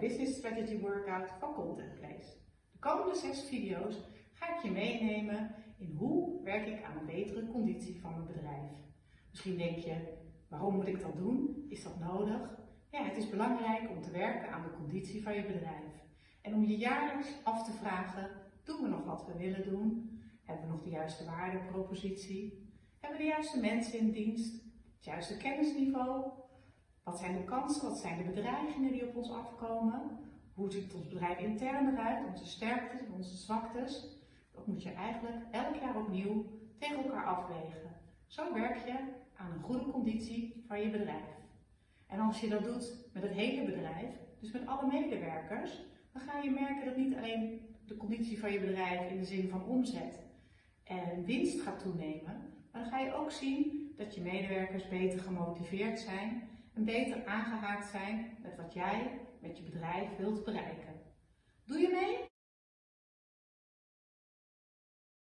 Business Strategy Workout van Content Place. De komende zes video's ga ik je meenemen in hoe werk ik aan een betere conditie van mijn bedrijf. Misschien denk je, waarom moet ik dat doen? Is dat nodig? Ja, het is belangrijk om te werken aan de conditie van je bedrijf. En om je jaarlijks af te vragen, doen we nog wat we willen doen? Hebben we nog de juiste waardepropositie? Hebben we de juiste mensen in dienst? Het juiste kennisniveau? Wat zijn de kansen? Wat zijn de bedreigingen die op ons afkomen? Hoe ziet ons bedrijf intern eruit? Onze sterktes en onze zwaktes? Dat moet je eigenlijk elk jaar opnieuw tegen elkaar afwegen. Zo werk je aan een goede conditie van je bedrijf. En als je dat doet met het hele bedrijf, dus met alle medewerkers, dan ga je merken dat niet alleen de conditie van je bedrijf in de zin van omzet en winst gaat toenemen, maar dan ga je ook zien dat je medewerkers beter gemotiveerd zijn en beter aangehaakt zijn met wat jij met je bedrijf wilt bereiken. Doe je mee?